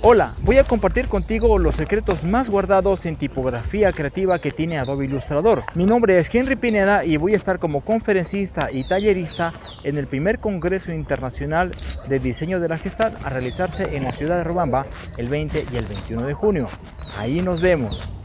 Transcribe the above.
Hola, voy a compartir contigo los secretos más guardados en tipografía creativa que tiene Adobe Illustrator. Mi nombre es Henry Pineda y voy a estar como conferencista y tallerista en el primer Congreso Internacional de Diseño de la Gestalt a realizarse en la ciudad de Robamba el 20 y el 21 de junio. Ahí nos vemos.